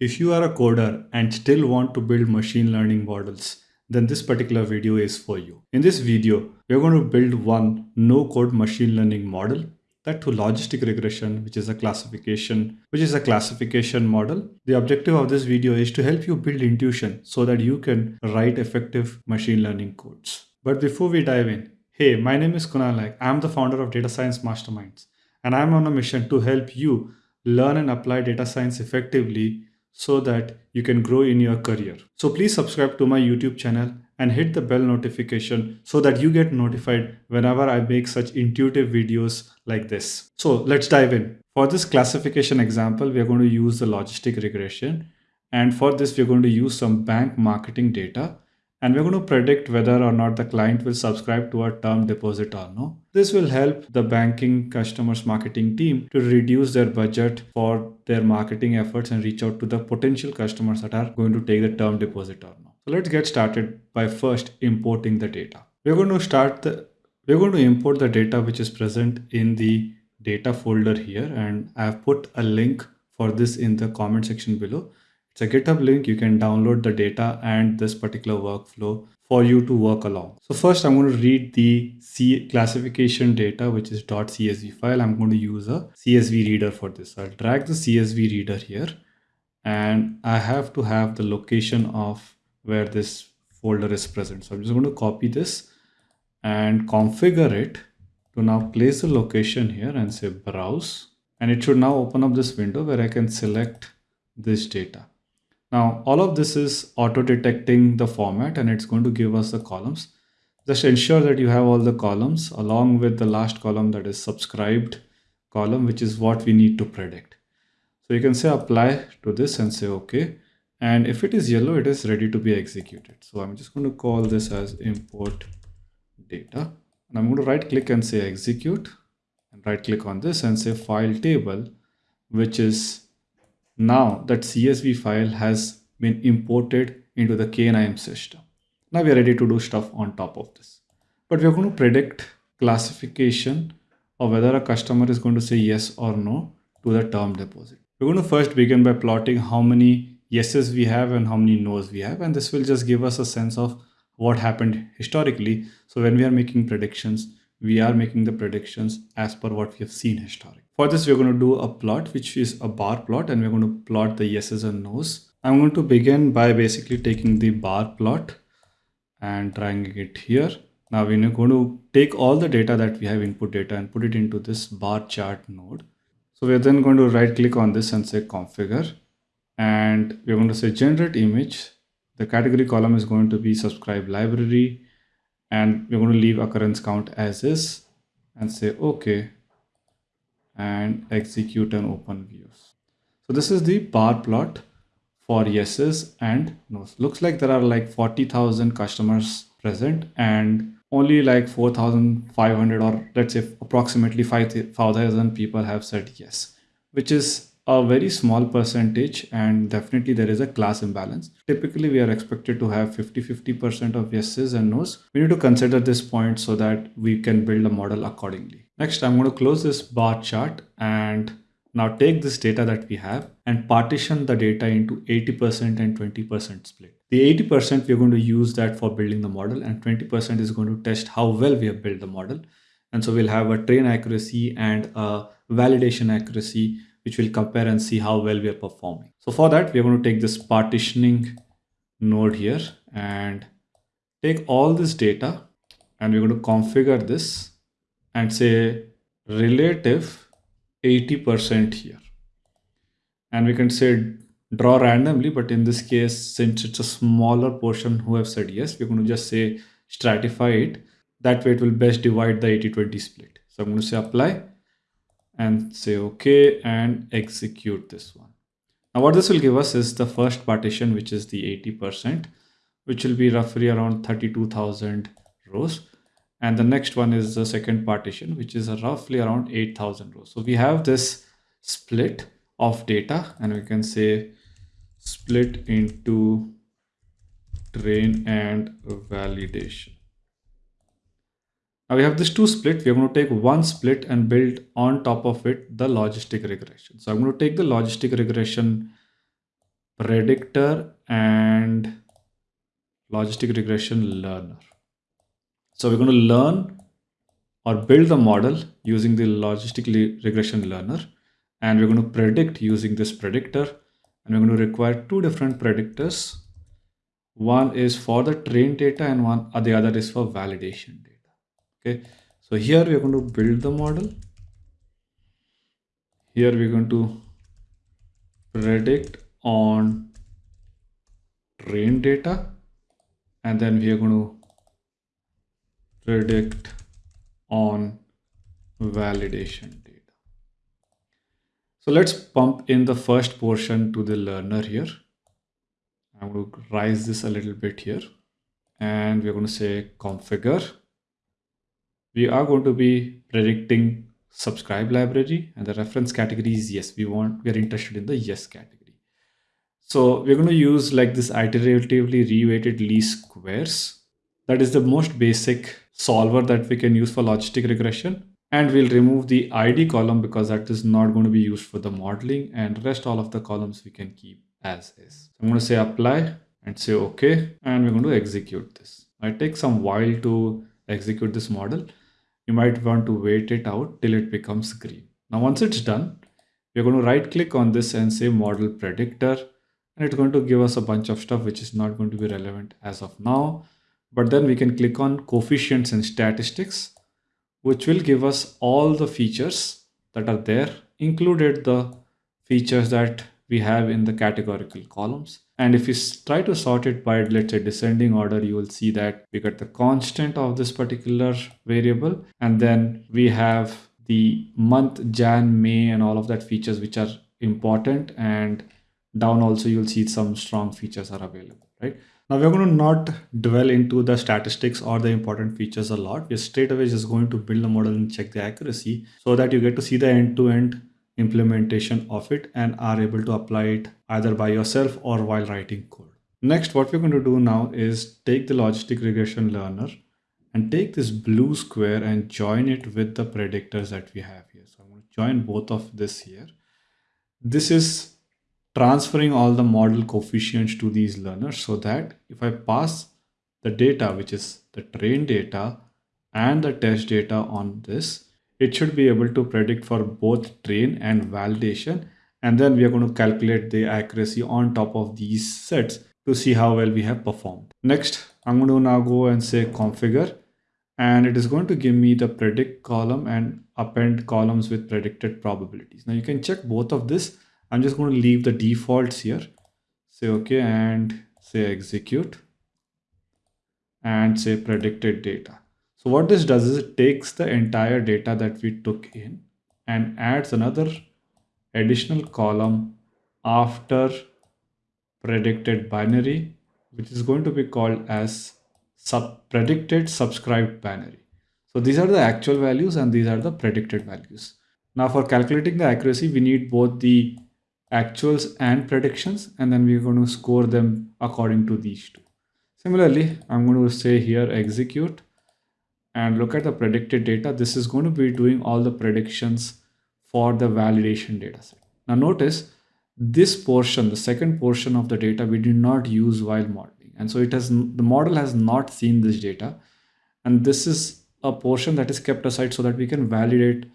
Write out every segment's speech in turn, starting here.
If you are a coder and still want to build machine learning models, then this particular video is for you. In this video, we're going to build one no-code machine learning model that to logistic regression, which is a classification, which is a classification model. The objective of this video is to help you build intuition so that you can write effective machine learning codes. But before we dive in, hey, my name is Kunal. I'm the founder of Data Science Masterminds, and I'm on a mission to help you learn and apply data science effectively so that you can grow in your career. So please subscribe to my YouTube channel and hit the bell notification so that you get notified whenever I make such intuitive videos like this. So let's dive in. For this classification example, we are going to use the logistic regression. And for this, we're going to use some bank marketing data and we're going to predict whether or not the client will subscribe to our term deposit or no. This will help the banking customers marketing team to reduce their budget for their marketing efforts and reach out to the potential customers that are going to take the term deposit or no. So let's get started by first importing the data. We're going to start the we're going to import the data which is present in the data folder here and I've put a link for this in the comment section below. It's a GitHub link. You can download the data and this particular workflow for you to work along. So first I'm going to read the C classification data, which is .csv file. I'm going to use a CSV reader for this. I'll drag the CSV reader here and I have to have the location of where this folder is present. So I'm just going to copy this and configure it to now place the location here and say browse. And it should now open up this window where I can select this data. Now, all of this is auto detecting the format and it's going to give us the columns. Just ensure that you have all the columns along with the last column that is subscribed column, which is what we need to predict. So you can say apply to this and say okay. And if it is yellow, it is ready to be executed. So I'm just going to call this as import data. And I'm going to right click and say execute and right click on this and say file table, which is now that CSV file has been imported into the KNIME system. Now we are ready to do stuff on top of this. But we are going to predict classification of whether a customer is going to say yes or no to the term deposit. We're going to first begin by plotting how many yeses we have and how many no's we have. And this will just give us a sense of what happened historically. So when we are making predictions, we are making the predictions as per what we have seen historically. For this, we're going to do a plot, which is a bar plot, and we're going to plot the yeses and nos. I'm going to begin by basically taking the bar plot and dragging it here. Now we're going to take all the data that we have input data and put it into this bar chart node. So we're then going to right click on this and say configure and we're going to say generate image. The category column is going to be subscribe binary and we're going to leave occurrence count as is and say okay and execute an open views. So this is the bar plot for yeses and nos. Looks like there are like 40,000 customers present and only like 4,500 or let's say approximately 5,000 people have said yes, which is a very small percentage and definitely there is a class imbalance. Typically we are expected to have 50-50% of yeses and nos. We need to consider this point so that we can build a model accordingly. Next, I'm going to close this bar chart and now take this data that we have and partition the data into 80% and 20% split. The 80% we're going to use that for building the model and 20% is going to test how well we have built the model. And so we'll have a train accuracy and a validation accuracy which will compare and see how well we are performing. So for that, we're going to take this partitioning node here and take all this data and we're going to configure this and say relative 80% here. And we can say draw randomly, but in this case, since it's a smaller portion who have said yes, we're going to just say stratify it. That way it will best divide the 80-20 split. So I'm going to say apply and say okay and execute this one. Now what this will give us is the first partition, which is the 80%, which will be roughly around 32,000 rows. And the next one is the second partition, which is roughly around 8,000 rows. So we have this split of data and we can say split into train and validation. Now we have this two split. We're going to take one split and build on top of it the logistic regression. So I'm going to take the logistic regression predictor and logistic regression learner. So we're going to learn or build the model using the logistic regression learner and we're going to predict using this predictor and we're going to require two different predictors one is for the train data and one uh, the other is for validation data okay. So here we're going to build the model. Here we're going to predict on train data. And then we are going to predict on validation data. So let's pump in the first portion to the learner here. I'm going to rise this a little bit here. And we're going to say configure. We are going to be predicting subscribe binary and the reference category is yes. We want, we are interested in the yes category. So we're going to use like this iteratively reweighted least squares. That is the most basic solver that we can use for logistic regression. And we'll remove the ID column because that is not going to be used for the modeling and rest all of the columns we can keep as is. So I'm going to say apply and say okay and we're going to execute this. It takes some while to execute this model. You might want to wait it out till it becomes green. Now once it's done, we're going to right click on this and say model predictor and it's going to give us a bunch of stuff which is not going to be relevant as of now. But then we can click on coefficients and statistics which will give us all the features that are there included the features that we have in the categorical columns. And if you try to sort it by, let's say, descending order, you will see that we got the constant of this particular variable. And then we have the month, Jan, May, and all of that features, which are important. And down also, you'll see some strong features are available, right? Now we're going to not dwell into the statistics or the important features a lot. We're straight away just going to build a model and check the accuracy so that you get to see the end-to-end -end implementation of it and are able to apply it either by yourself or while writing code. Next, what we're going to do now is take the logistic regression learner and take this blue square and join it with the predictors that we have here. So I'm going to join both of this here. This is transferring all the model coefficients to these learners so that if I pass the data, which is the train data and the test data on this, it should be able to predict for both train and validation. And then we are going to calculate the accuracy on top of these sets to see how well we have performed. Next, I'm going to now go and say configure and it is going to give me the predict column and append columns with predicted probabilities. Now you can check both of this. I'm just going to leave the defaults here. Say okay and say execute and say predicted data. So what this does is it takes the entire data that we took in and adds another additional column after predicted binary, which is going to be called as sub predicted subscribed binary. So these are the actual values and these are the predicted values. Now for calculating the accuracy, we need both the actuals and predictions, and then we're going to score them according to these two. Similarly, I'm going to say here execute and look at the predicted data, this is going to be doing all the predictions for the validation data set. Now notice this portion, the second portion of the data we did not use while modeling. And so it has the model has not seen this data. And this is a portion that is kept aside so that we can validate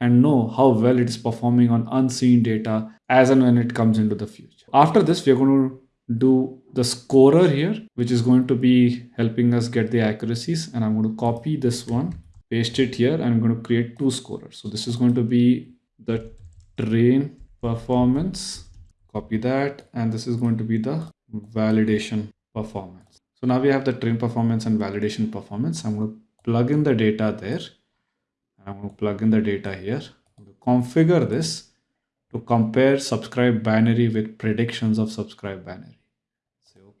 and know how well it is performing on unseen data as and when it comes into the future. After this, we are going to do the scorer here, which is going to be helping us get the accuracies. And I'm going to copy this one, paste it here, I'm going to create two scorers. So this is going to be the train performance, copy that. And this is going to be the validation performance. So now we have the train performance and validation performance. I'm going to plug in the data there. I'm going to plug in the data here. configure this to compare subscribe binary with predictions of subscribe binary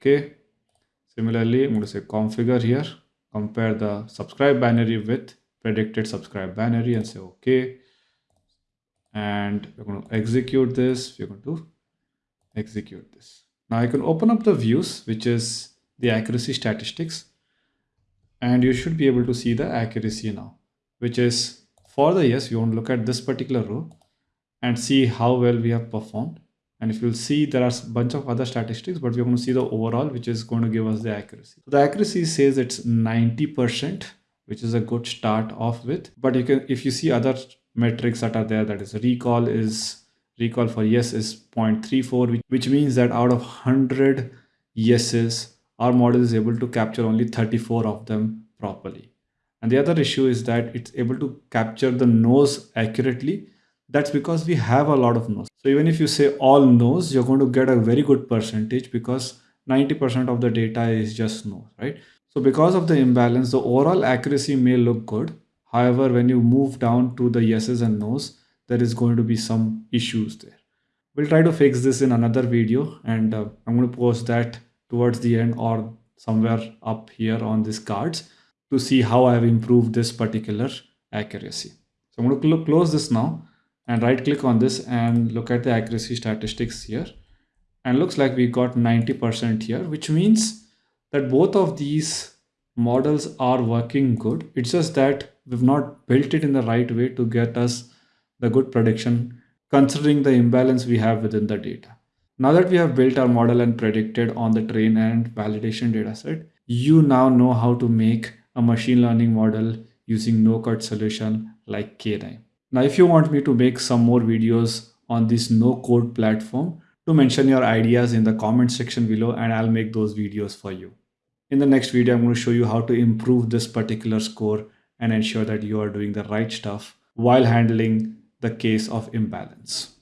okay. Similarly i'm going to say configure here. Compare the subscribe binary with predicted subscribe binary and say okay. And we're going to execute this. We're going to execute this. Now i can open up the views which is the accuracy statistics. And you should be able to see the accuracy now which is for the yes you want to look at this particular row and see how well we have performed And if you'll see, there are a bunch of other statistics, but we're going to see the overall, which is going to give us the accuracy. The accuracy says it's 90%, which is a good start off with. But you can, if you see other metrics that are there, that is recall is recall for yes is 0.34, which means that out of 100 yeses, our model is able to capture only 34 of them properly. And the other issue is that it's able to capture the no's accurately. That's because we have a lot of no's. So even if you say all no's, you're going to get a very good percentage because 90% of the data is just no, right? So because of the imbalance, the overall accuracy may look good. However, when you move down to the yeses and nos, there is going to be some issues there. We'll try to fix this in another video and uh, I'm going to post that towards the end or somewhere up here on these cards to see how I have improved this particular accuracy. So I'm going to cl close this now and right click on this and look at the accuracy statistics here. And looks like we got 90% here, which means that both of these models are working good. It's just that we've not built it in the right way to get us the good prediction considering the imbalance we have within the data. Now that we have built our model and predicted on the train and validation dataset, you now know how to make a machine learning model using no-code solution like KNIME. Now, if you want me to make some more videos on this no-code platform, to mention your ideas in the comment section below and I'll make those videos for you. In the next video, I'm going to show you how to improve this particular score and ensure that you are doing the right stuff while handling the case of imbalance.